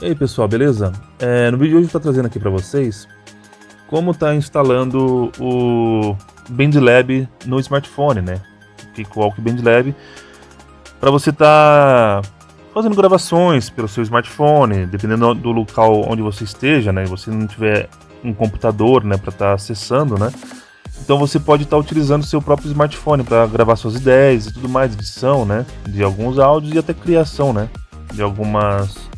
E aí pessoal, beleza? É, no vídeo de hoje eu estou trazendo aqui para vocês como está instalando o BandLab no smartphone, né? Cakewalk BandLab para você estar tá fazendo gravações pelo seu smartphone, dependendo do local onde você esteja, né? Você não tiver um computador, né, para estar tá acessando, né? Então você pode estar tá utilizando seu próprio smartphone para gravar suas ideias e tudo mais, edição, né, de alguns áudios e até criação, né, de algumas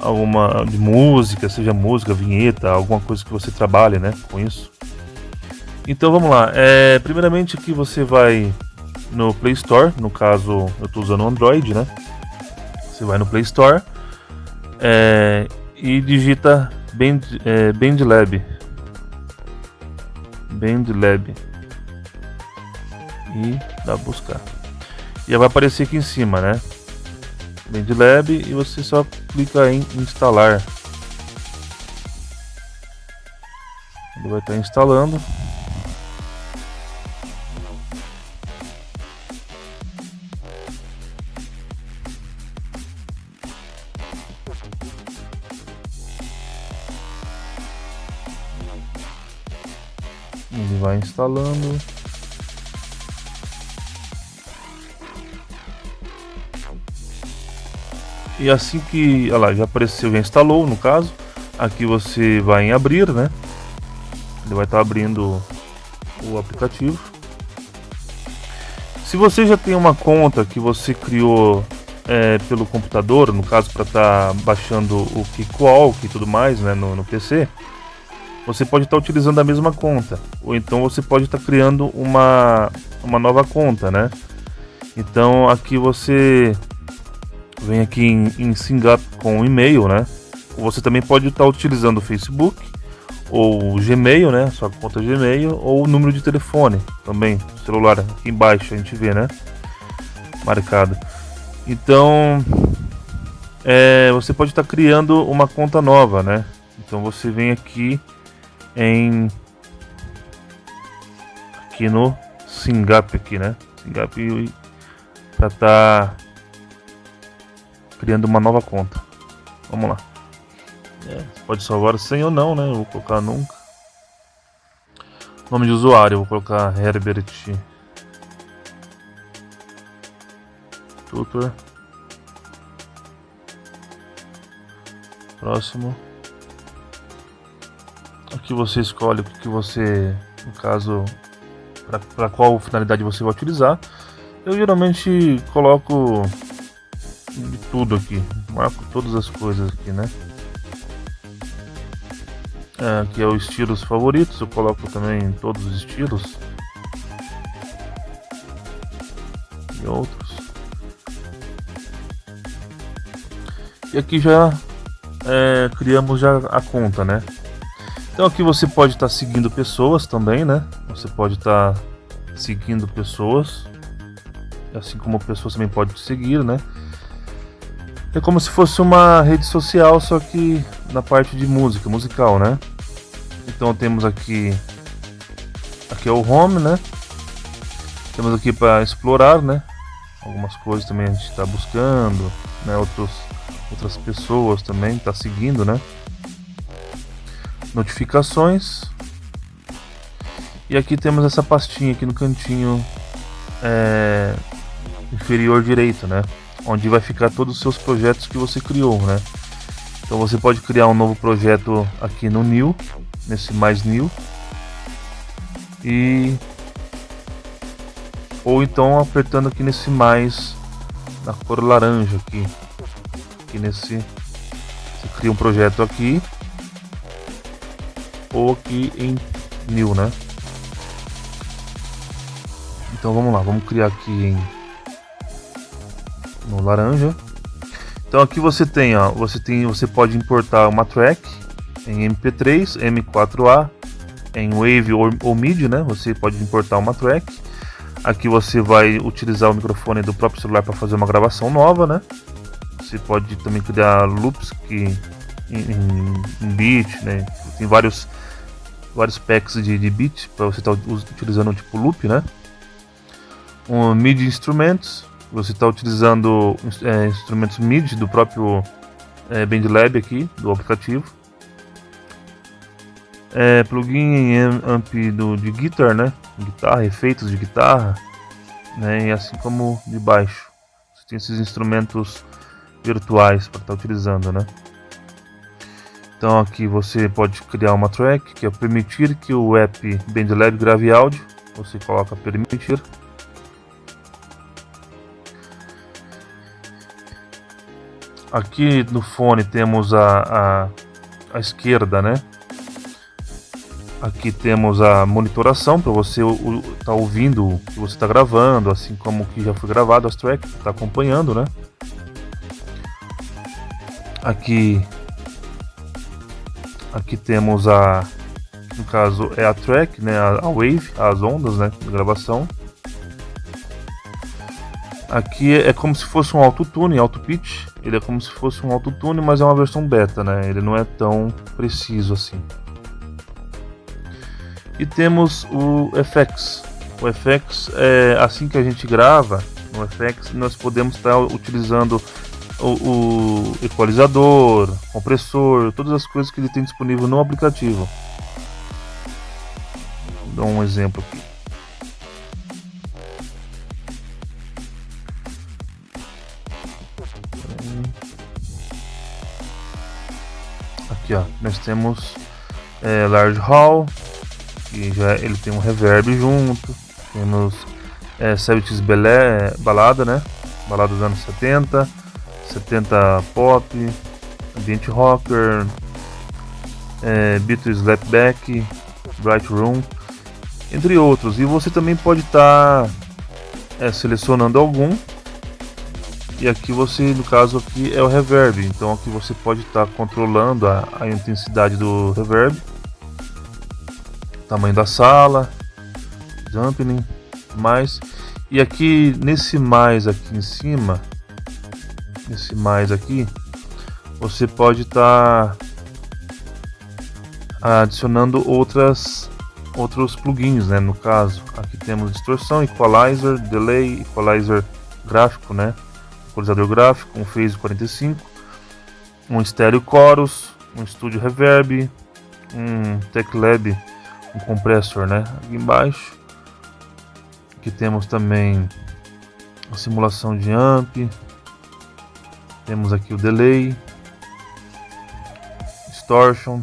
alguma de música, seja música, vinheta, alguma coisa que você trabalhe, né, com isso. Então vamos lá. É, primeiramente aqui você vai no Play Store, no caso eu estou usando Android, né? Você vai no Play Store é, e digita Band, é, BandLab. BandLab. E dá buscar. E vai aparecer aqui em cima, né? BandLab e você só clica em instalar. Ele vai estar instalando. Ele vai instalando. E assim que, olha já apareceu, já instalou no caso. Aqui você vai em abrir, né? Ele vai estar tá abrindo o aplicativo. Se você já tem uma conta que você criou é, pelo computador, no caso para estar tá baixando o Kickwalk e tudo mais né, no, no PC, você pode estar tá utilizando a mesma conta. Ou então você pode estar tá criando uma, uma nova conta, né? Então aqui você vem aqui em, em com e-mail, né? Você também pode estar utilizando o Facebook ou Gmail, né? Sua conta Gmail ou o número de telefone também, celular aqui embaixo a gente vê, né? Marcado. Então, é, você pode estar criando uma conta nova, né? Então você vem aqui em aqui no SingUp aqui, né? SingUp para estar tá criando uma nova conta. Vamos lá. É, pode salvar sem ou não, né? Eu vou colocar nunca. Nome de usuário, vou colocar Herbert Tutor. Próximo. Aqui você escolhe o que você, no caso, para qual finalidade você vai utilizar. Eu geralmente coloco de tudo aqui. Marco todas as coisas aqui, né? É, aqui é o estilos favoritos, eu coloco também todos os estilos. E outros. E aqui já é, criamos já a conta, né? Então aqui você pode estar tá seguindo pessoas também, né? Você pode estar tá seguindo pessoas, assim como pessoas também podem te seguir, né? É como se fosse uma rede social, só que na parte de música, musical, né? Então temos aqui aqui é o home, né? Temos aqui para explorar, né? Algumas coisas também a gente está buscando, né? Outros, outras pessoas também está seguindo, né? Notificações. E aqui temos essa pastinha aqui no cantinho é, inferior direito, né? Onde vai ficar todos os seus projetos que você criou, né? Então você pode criar um novo projeto aqui no New, nesse mais New, e ou então apertando aqui nesse mais na cor laranja aqui, aqui nesse, você cria um projeto aqui ou aqui em New, né? Então vamos lá, vamos criar aqui em no laranja. Então aqui você tem, ó, você tem, você pode importar uma track em MP3, M4A, em Wave ou, ou MIDI, né? Você pode importar uma track. Aqui você vai utilizar o microfone do próprio celular para fazer uma gravação nova, né? Você pode também criar loops que em, em, beat, né? Tem vários vários packs de, de beat para você estar tá utilizando tipo loop, né? Um MIDI instrumentos, você está utilizando é, instrumentos MIDI do próprio é, BandLab aqui do aplicativo. É, plugin amp do, de guitar, né? Guitarra, efeitos de guitarra, né? E assim como de baixo. Você tem esses instrumentos virtuais para estar tá utilizando, né? Então aqui você pode criar uma track que é permitir que o app BandLab grave áudio. Você coloca permitir. Aqui no fone temos a, a, a esquerda, né? Aqui temos a monitoração para você estar tá ouvindo o que você está gravando, assim como que já foi gravado as tracks, está acompanhando, né? Aqui Aqui temos a, no caso é a track, né, a, wave, as ondas, né, de gravação. Aqui é, como se fosse um autotune, auto pitch. Ele é como se fosse um autotune, mas é uma versão beta, né? Ele não é tão preciso assim. E temos o FX. O FX é assim que a gente grava no FX, nós podemos estar utilizando o, o equalizador, compressor, todas as coisas que ele tem disponível no aplicativo. Vou dar um exemplo aqui. Aqui ó, nós temos é, Large Hall, que já ele tem um reverb junto. Temos é, Celtics Belé, balada, né? Balada dos anos 70 70 pop, ambiente rocker, é, Beatles Slapback, Bright Room, entre outros. E você também pode estar tá, é, selecionando algum. E aqui você, no caso aqui é o reverb, então aqui você pode estar tá controlando a, a intensidade do reverb, tamanho da sala, dampening, mais. E aqui nesse mais aqui em cima, esse mais aqui, você pode estar tá adicionando outras outros plugins, né? No caso, aqui temos distorção, equalizer, delay, equalizer gráfico, né? Equalizador gráfico, um phase 45, um estéreo chorus, um studio reverb, um teclab, um compressor, né? Aqui embaixo. Aqui temos também a simulação de amp, temos aqui o delay, distortion.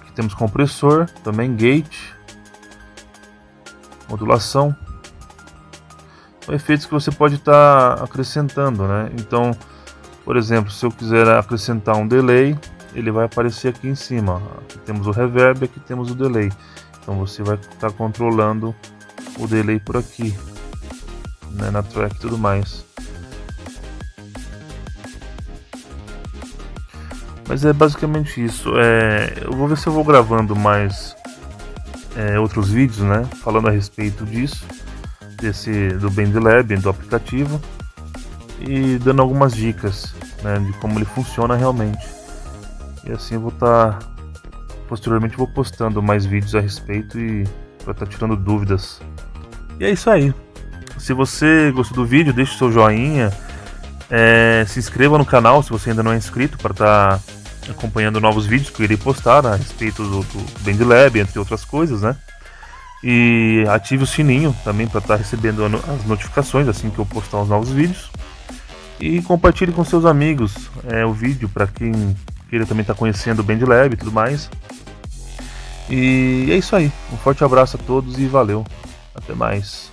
Aqui temos compressor, também gate, modulação. Efeitos que você pode estar tá acrescentando, né? Então, por exemplo, se eu quiser acrescentar um delay, ele vai aparecer aqui em cima. Aqui temos o reverb, aqui temos o delay. Então você vai estar tá controlando o delay por aqui, né, na track e tudo mais. Mas é basicamente isso. É, eu vou ver se eu vou gravando mais é, outros vídeos, né? Falando a respeito disso, desse do BandLab, do aplicativo, e dando algumas dicas né, de como ele funciona realmente. E assim eu vou estar. Tá, posteriormente vou postando mais vídeos a respeito e para estar tá tirando dúvidas. E é isso aí. Se você gostou do vídeo, deixe seu joinha. É, se inscreva no canal se você ainda não é inscrito para estar tá acompanhando novos vídeos que eu irei postar a respeito do, do BandLab, entre outras coisas, né? E ative o sininho também para estar tá recebendo as notificações assim que eu postar os novos vídeos. E compartilhe com seus amigos é, o vídeo para quem queira também estar tá conhecendo o BandLab e tudo mais. E é isso aí. Um forte abraço a todos e valeu. Até mais.